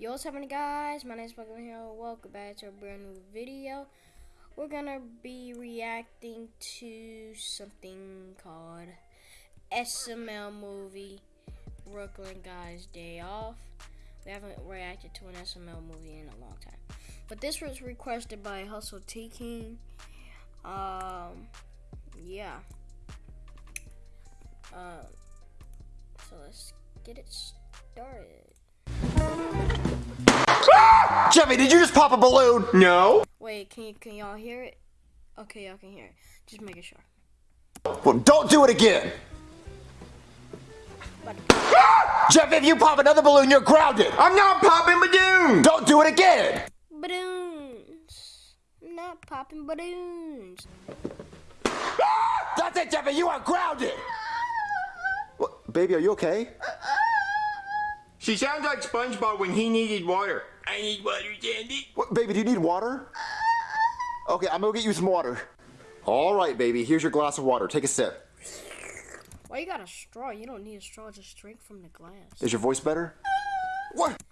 Yo, what's happening, guys? My name is Michael here. Welcome back to a brand new video. We're gonna be reacting to something called SML movie Brooklyn Guys Day Off. We haven't reacted to an SML movie in a long time, but this was requested by Hustle T King. Um, yeah. Um, so let's get it started. Jeffy, did you just pop a balloon? No. Wait, can you can y'all hear it? Okay, y'all can hear it. Just making sure. Well, don't do it again. But Jeff, if you pop another balloon, you're grounded. I'm not popping balloons. Don't do it again. balloons, not popping balloons. That's it, Jeffy. You are grounded. What, baby, are you okay? She sounds like SpongeBob when he needed water. I need water, Sandy. What, baby, do you need water? Okay, I'm gonna get you some water. All right, baby. Here's your glass of water. Take a sip. Why you got a straw? You don't need a straw. Just drink from the glass. Is your voice better? What?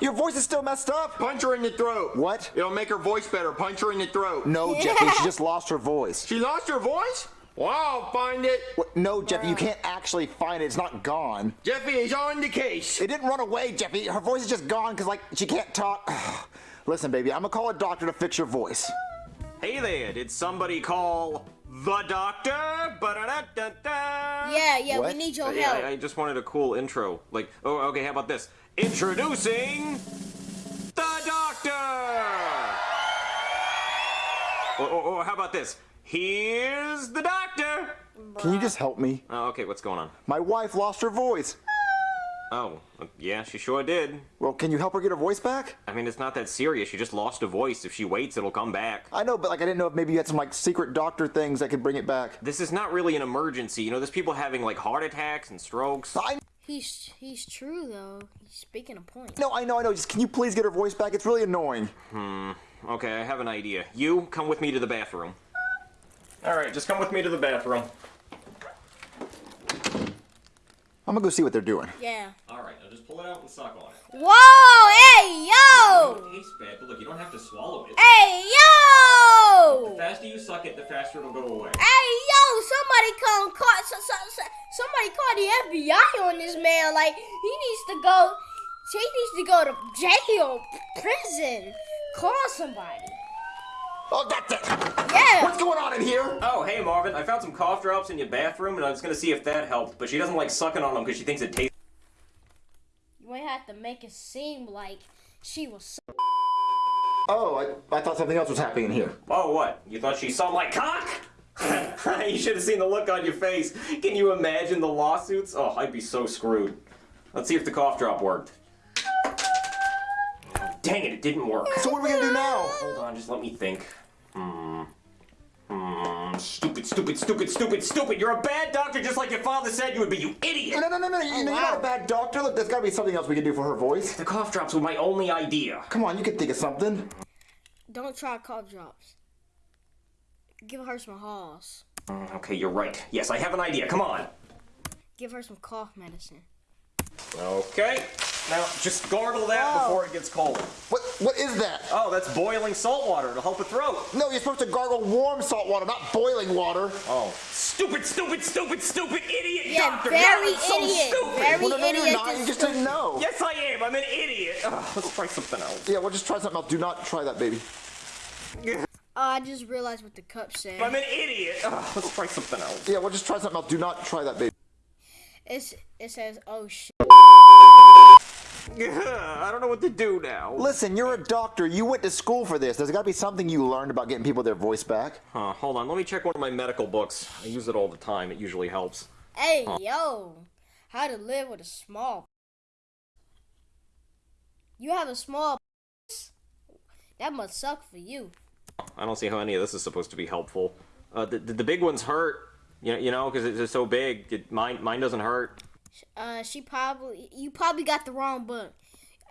Your voice is still messed up. Punch her in the throat. What? It'll make her voice better. Punch her in the throat. No, Jeffy. She just lost her voice. She lost her voice? Well, I'll find it. What? No, Jeffy. You can't actually find it. It's not gone. Jeffy is on the case. It didn't run away, Jeffy. Her voice is just gone because, like, she can't talk. Listen, baby, I'm gonna call a doctor to fix your voice. Hey there, did somebody call the doctor? Yeah, yeah. What? We need your uh, Yeah, help. I, I just wanted a cool intro. Like, oh, okay, how about this? Introducing the doctor! Or, or, or how about this? Here's the doctor! Can you just help me? Oh, okay, what's going on? My wife lost her voice. Oh, uh, yeah, she sure did. Well, can you help her get her voice back? I mean, it's not that serious. She just lost a voice. If she waits, it'll come back. I know, but like I didn't know if maybe you had some like secret doctor things that could bring it back. This is not really an emergency. You know, there's people having like heart attacks and strokes. I He's he's true though. He's speaking a point. no, I know, I know. Just can you please get her voice back? It's really annoying. Hmm. Okay, I have an idea. You come with me to the bathroom. All right, just come with me to the bathroom. I'm gonna go see what they're doing. Yeah. All right, now just pull it out and suck on it. Whoa! Hey yo! It tastes bad, but look, you don't have to swallow it. Hey yo! The faster you suck it, the faster it'll go away. Hey yo! Somebody come call. So, so, so, somebody call the FBI on this man. Like he needs to go. He needs to go to jail, prison. Call somebody. Oh, that's it. Yeah. What's going on in here? Oh, hey Marvin, I found some cough drops in your bathroom, and I was gonna see if that helped, but she doesn't like sucking on them because she thinks it tastes. You might have to make it seem like she was. Oh, I, I thought something else was happening in here. Oh, what? You thought she saw my cock? you should have seen the look on your face. Can you imagine the lawsuits? Oh, I'd be so screwed. Let's see if the cough drop worked. Dang it, it didn't work. So what are we gonna do now? Hold on, just let me think. Hmm. Hmm. Stupid, stupid, stupid, stupid, stupid. You're a bad doctor just like your father said you would be, you idiot! No, no, no, no. You, know, you're not a bad doctor. Look, there's gotta be something else we can do for her voice. The cough drops were my only idea. Come on, you can think of something. Don't try cough drops. Give her some Halls. Mm, Okay, you're right. Yes, I have an idea. Come on. Give her some cough medicine. Okay. Now, just gargle that Whoa. before it gets cold. What? What is that? Oh, that's boiling salt water to help her throat. No, you're supposed to gargle warm salt water, not boiling water. Oh. Stupid, stupid, stupid, stupid idiot Yeah, doctor! very God, I'm so idiot. stupid! Very Well, no, no, idiot. you're not. You just stupid. didn't know. Yes, I am. I'm an idiot. Ugh, let's try something else. Yeah, well, just try something else. Do not try that, baby. Oh, I just realized what the cup said. I'm an idiot. Ugh, let's try something else. Yeah, well, just try something else. Do not try that, baby. It's it says, "Oh shit." I don't know what to do now. Listen, you're a doctor. You went to school for this. There's got to be something you learned about getting people their voice back. Huh, hold on. Let me check one of my medical books. I use it all the time. It usually helps. Hey yo, how to live with a small. You have a small. That must suck for you. I don't see how any of this is supposed to be helpful. Uh, the, the, the big ones hurt. You, know, you know, because it's so big. It, mine, mine doesn't hurt. Uh, she probably you probably got the wrong book.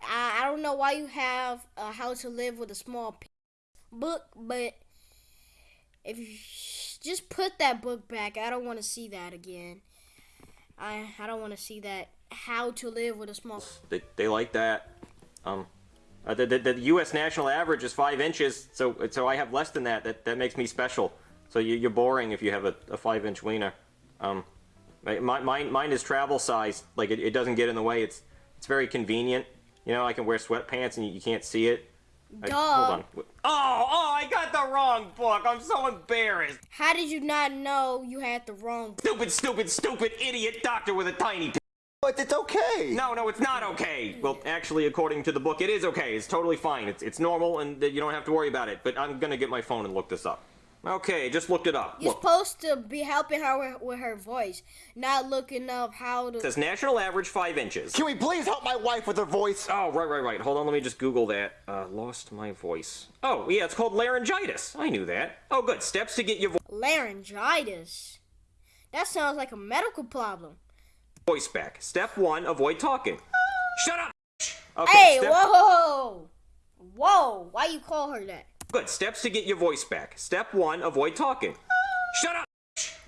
I, I don't know why you have uh, How to Live with a Small book, but if you just put that book back, I don't want to see that again. I I don't want to see that How to Live with a Small. They, they like that. Um, uh, the, the, the U.S. national average is five inches, so so I have less than that. That that makes me special. So you, you're boring if you have a, a five inch wiener. Um, my, mine mine is travel size. Like it, it doesn't get in the way. It's it's very convenient. You know, I can wear sweatpants and you, you can't see it. I- hold on. Oh, oh, I got the wrong book. I'm so embarrassed. How did you not know you had the wrong? Stupid, stupid, stupid idiot doctor with a tiny. P- But it's okay. no, no, it's not okay. Well, actually, according to the book, it is okay. It's totally fine. It's it's normal, and you don't have to worry about it. But I'm gonna get my phone and look this up. Okay, just looked it up. You're Look, supposed to be helping her with, with her voice, not looking up how it to. says national average five inches. Can we please help my wife with her voice? Oh, right, right, right. Hold on, let me just Google that. Uh, lost my voice. Oh, yeah, it's called laryngitis. I knew that. Oh, good. Steps to get your vo- Laryngitis. That sounds like a medical problem. voice back. Step one, avoid talking. Shut up. Okay, Hey, step- whoa, whoa! Why you call her that? Good. Steps to get your voice back. Step one, avoid talking. Shut up.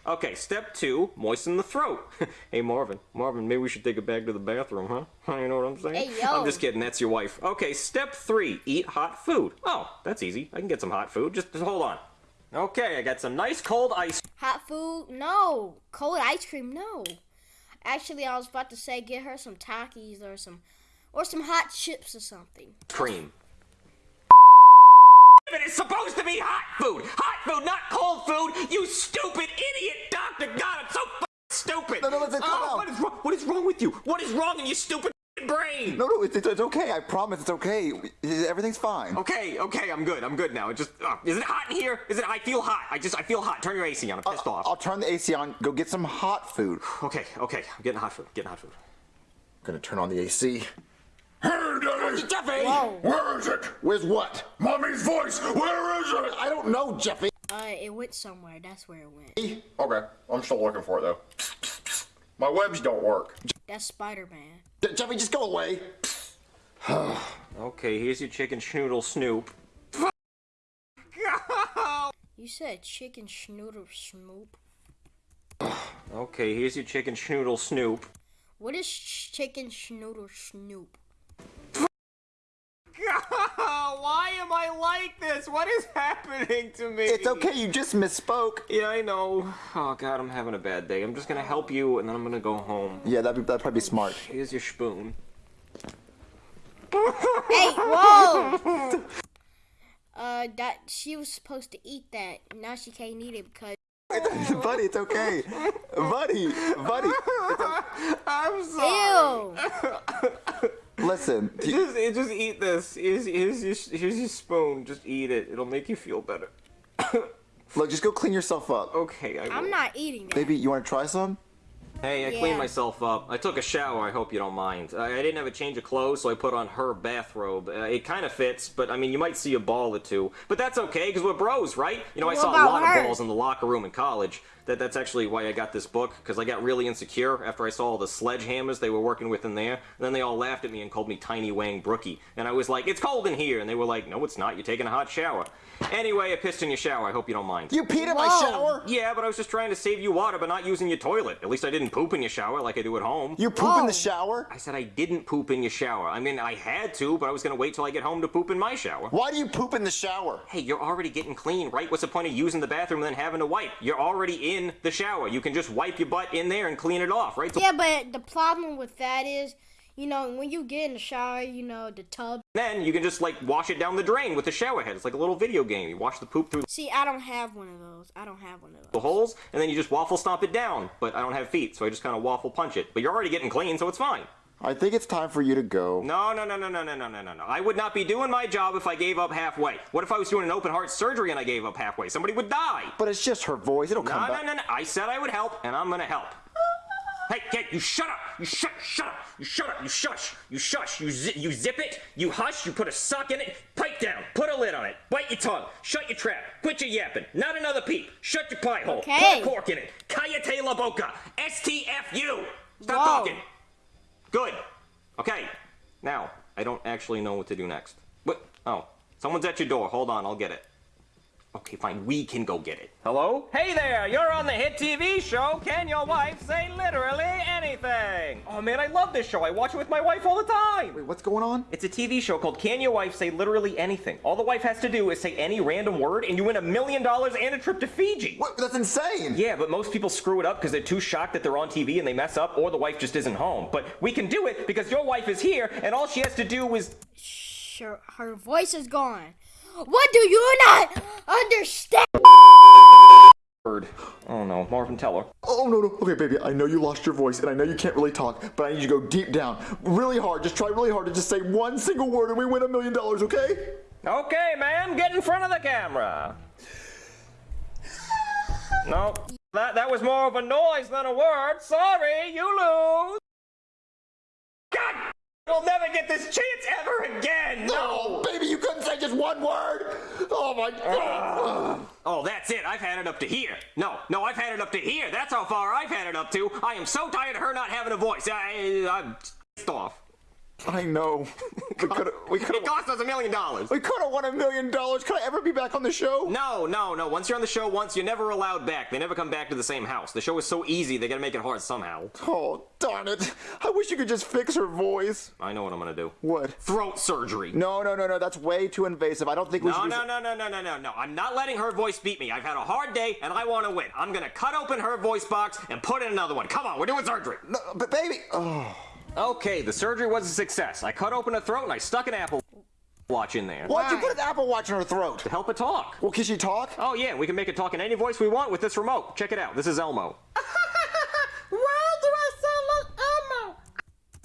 Okay, step two, moisten the throat. hey, Marvin. Marvin, maybe we should take it back to the bathroom, huh? You know what I'm saying? Hey, yo. I'm just kidding. That's your wife. Okay, step three, eat hot food. Oh, that's easy. I can get some hot food. Just, just hold on. Okay, I got some nice cold ice Hot food? No. Cold ice cream? No. Actually, I was about to say get her some Takis or some, or some hot chips or something. cream. It is supposed to be hot food! Hot food, not cold food! You stupid idiot doctor! God, I'm so stupid! No, no, calm oh, down. what is wrong? What is wrong with you? What is wrong in your stupid brain? No, no, it's, it's, it's okay. I promise it's okay. Everything's fine. Okay, okay, I'm good. I'm good now. It just uh, is it hot in here? Is it? I feel hot. I just I feel hot. Turn your AC on. I'm pissed off. I'll turn the AC on. Go get some hot food. Okay, okay. I'm getting hot food. Getting hot food. I'm gonna turn on the AC. Hey, Daddy! Jeffy. Whoa. Where is it? Where's what? Mommy's voice! Where is it? I don't know, Jeffy. Uh, it went somewhere. That's where it went. Okay, I'm still looking for it though. My webs don't work. That's Spider Man. Jeffy, just go away. Okay, here's your chicken schnoodle snoop. You said chicken schnoodle snoop. Okay, here's your chicken schnoodle snoop. What is ch- chicken schnoodle snoop? Why am I like this? What is happening to me? It's okay. You just misspoke. Yeah, I know. Oh god, I'm having a bad day. I'm just gonna help you, and then I'm gonna go home. Yeah, that'd, be, that'd probably be smart. Here's your spoon. Hey, whoa! uh, that she was supposed to eat that. Now she can't eat it because. buddy, it's okay. buddy, buddy. I'm sorry. Ew! Listen, do- Just, just eat this. Here's, here's, your, here's your spoon. Just eat it. It'll make you feel better. look, just go clean yourself up. Okay, I will. I'm not eating that. Baby, you want to try some? Hey, I Yeah. cleaned myself up. I took a shower. I hope you don't mind. I, I didn't have a change of clothes, so I put on her bathrobe. Uh, it kind of fits, but I mean, you might see a ball or two. But that's okay, because we're bros, right? You know, I saw a lot her? of balls in the locker room in college. That that's actually why I got this book, because I got really insecure after I saw all the sledgehammers they were working with in there. And then they all laughed at me and called me Tiny Wang Brookie. And I was like, it's cold in here. And they were like, no, it's not. You're taking a hot shower. Anyway, I pissed in your shower. I hope you don't mind. You peed in my Whoa. shower? Yeah, but I was just trying to save you water by not using your toilet. At least I didn't poop in your shower like I do at home. You poop in the oh. shower? I said I didn't poop in your shower. I mean, I had to, but I was gonna wait till I get home to poop in my shower. Why do you poop in the shower? Hey, you're already getting clean, right? What's the point of using the bathroom and then having to wipe? You're already in the shower. You can just wipe your butt in there and clean it off, right? So Yeah, but the problem with that is, you know, when you get in the shower, you know, the tub. then you can just like wash it down the drain with the shower head. It's like a little video game. You wash the poop through See, I don't have one of those. I don't have one of those. the holes, and then you just waffle stomp it down. But I don't have feet, so I just kind of waffle punch it. But you're already getting clean, so it's fine. I think it's time for you to go. No, no, no, no, no, no, no, no, no, no. I would not be doing my job if I gave up halfway. What if I was doing an open heart surgery and I gave up halfway? Somebody would die. But it's just her voice. It'll No, come no, back. no, no. no. I said I would help, and I'm gonna help. Hey, hey, you shut up! You shut, shut up! You shut up! You shush! You shush! You zi- you zip it! You hush! You put a sock in it! Pipe down! Put a lid on it! Bite your tongue! Shut your trap! Quit your yapping! Not another peep! Shut your pie hole! Okay. Put a cork in it! Cayete la boca! STFU! Stop Whoa. talking! Good. Okay. Now, I don't actually know what to do next. What? Oh, someone's at your door. Hold on, I'll get it. Okay, fine. We can go get it. Hello? Hey there! You're on the hit TV show Can Your Wife Say Literally Anything? Oh man, I love this show. I watch it with my wife all the time. Wait, what's going on? It's a TV show called Can Your Wife Say Literally Anything? All the wife has to do is say any random word and you win a million dollars and a trip to Fiji. What? That's insane. Yeah, but most people screw it up because they're too shocked that they're on TV and they mess up, or the wife just isn't home. But we can do it because your wife is here, and all she has to do is. Sure, her voice is gone. What do you not understand? Word. Oh no, Marvin, tell her. Oh no no. Okay, baby. I know you lost your voice, and I know you can't really talk, but I need you to go deep down, really hard. Just try really hard to just say one single word, and we win a million dollars. Okay? Okay, ma'am, get in front of the camera. No, that that was more of a noise than a word. Sorry, you lose. God, you'll never get this chance ever again. No, baby, you couldn't say just one word. Oh my god. Oh, that's it. I've had it up to here. No, no, I've had it up to here. That's how far I've had it up to. I am so tired of her not having a voice. I, I'm pissed off. I know. We could have. We could It have. cost us a million dollars. We could have won a million dollars. Could I ever be back on the show? No, no, no. Once you're on the show once, you're never allowed back. They never come back to the same house. The show is so easy, they gotta make it hard somehow. Oh darn it! I wish you could just fix her voice. I know what I'm gonna do. What? Throat surgery. No, no, no, no. That's way too invasive. I don't think we No, should. no, no, no, no, no, no, no. I'm not letting her voice beat me. I've had a hard day and I want to win. I'm gonna cut open her voice box and put in another one. Come on, we're doing surgery. no. But baby. Oh. Okay, the surgery was a success. I cut open her throat and I stuck an Apple watch in there. Why'd you put an Apple Watch in her throat? To help it talk. Well, can she talk? Oh yeah, we can make it talk in any voice we want with this remote. Check it out. This is Elmo. Why do I sound like Elmo?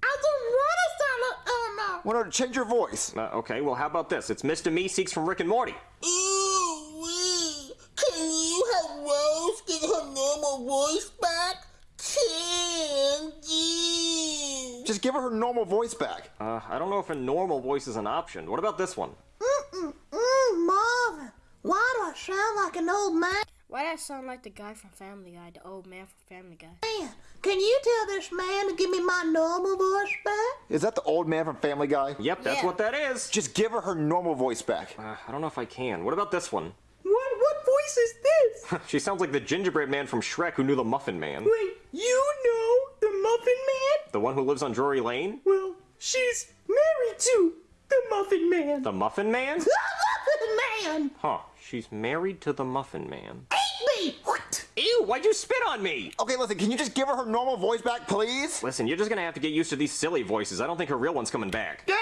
I don't want to sound like Elmo. Well, no, change your voice. Uh, okay, well how about this? It's Mr. Meeseeks from Rick and Morty. Ooh, wee. Can you have Rose get her normal voice back? Can you? Just give her her normal voice back. Uh, I don't know if a normal voice is an option. What about this one? Mm-mm-mm, Marvin. Why do I sound like an old man? Why do I sound like the guy from Family Guy, the old man from Family Guy? Man, Can you tell this man to give me my normal voice back? Is that the old man from Family Guy? Yep, that's Yeah. what that is. Just give her her normal voice back. Uh, I don't know if I can. What about this one? What what voice is this? She sounds like the gingerbread man from Shrek who knew the Muffin Man. Wait, you know the Muffin Man? The one who lives on Drury Lane? Well, she's married to the Muffin Man. The Muffin Man? The Muffin Man! Huh, she's married to the Muffin Man. Eat me! What? Ew, why'd you spit on me? Okay, listen, can you just give her her normal voice back, please? Listen, you're just gonna have to get used to these silly voices. I don't think her real one's coming back. Dang,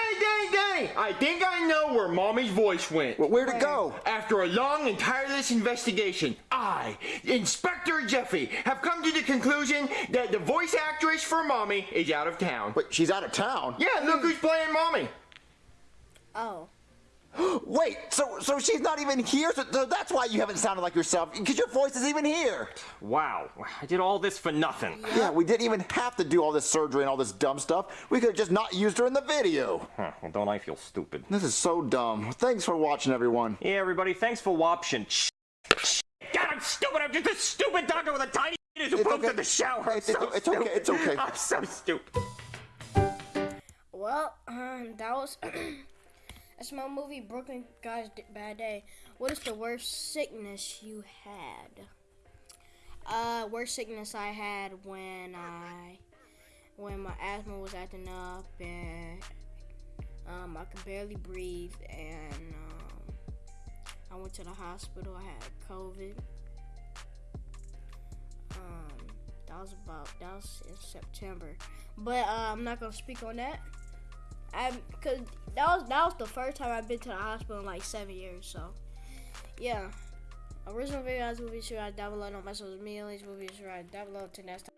dang, dang! I think I know where Mommy's voice went. Well, where'd it go? After a long and tireless investigation, I, Inspector Jeffy, have come to the conclusion that the voice actress for Mommy is out of town. Wait, she's out of town. Yeah, look who's playing Mommy. Oh. Wait, so so she's not even here. So, so that's why you haven't sounded like yourself, because your voice is even here. Wow, I did all this for nothing. Yeah, we didn't even have to do all this surgery and all this dumb stuff. We could have just not used her in the video. Huh, well, don't I feel stupid? This is so dumb. Thanks for watching, everyone. Yeah, everybody, thanks for watching. God, I'm stupid. I'm just a stupid doctor with a tiny penis who It's poops okay. in the shower. I'm It's- so it's okay, it's okay. I'm so stupid. Well, um, that was that's my movie Brooklyn Guys Bad Day. What is the worst sickness you had? Uh, worst sickness I had when I when my asthma was acting up and um, I could barely breathe and um, I went to the hospital. I had COVID. Um, that was about that was in September, but uh, I'm not gonna speak on that. I cause that was that was the first time I've been to the hospital in like seven years. So yeah, original videos will be sure I download on my social media links. Will be sure I download to next time.